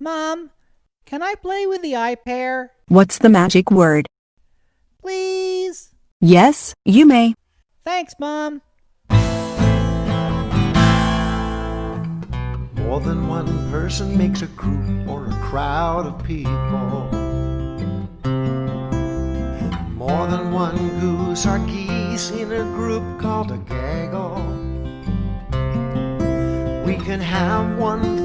Mom, can I play with the iPad? What's the magic word? Please? Yes, you may. Thanks, Mom. More than one person makes a group or a crowd of people. More than one goose or geese in a group called a gaggle. We can have one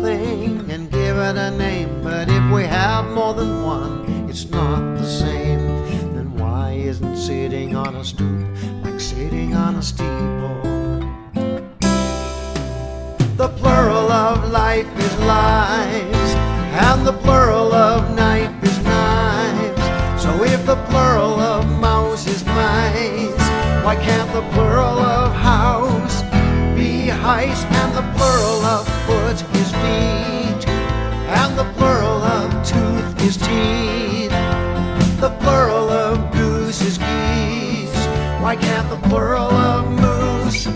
sitting on a stoop like sitting on a steeple? The plural of life is lives, and the plural of knife is knives. So if the plural of mouse is mice, why can't the plural of house be heist? And the plural of foot is feet, and the plural of tooth is teeth. The plural Why can't the plural of moose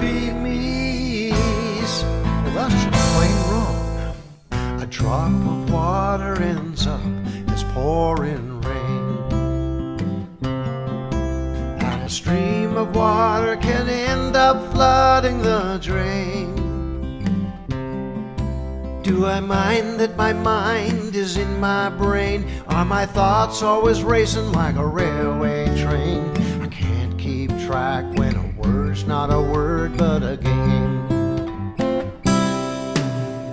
be meese? Well, that's just plain wrong. A drop of water ends up as pouring rain. And a stream of water can end up flooding the drain. Do I mind that my mind is in my brain? Are my thoughts always racing like a railway train? I can't keep track when a word's not a word but a game.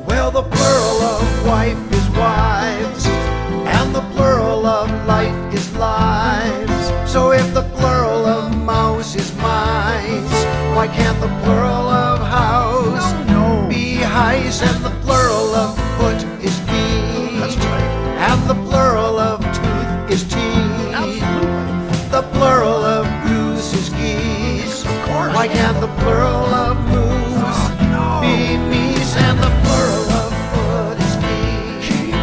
Well, the plural of wife is wives, and the plural of life is lives. So if the plural of mouse is mice, why can't the plural of house be heist? And the plural of foot is feet, and the plural of? And the plural of foot is feet.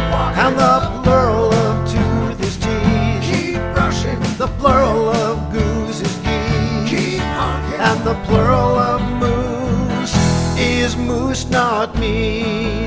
And the plural of tooth is teeth. Keep. The plural of goose is. And the plural of moose is moose, not me.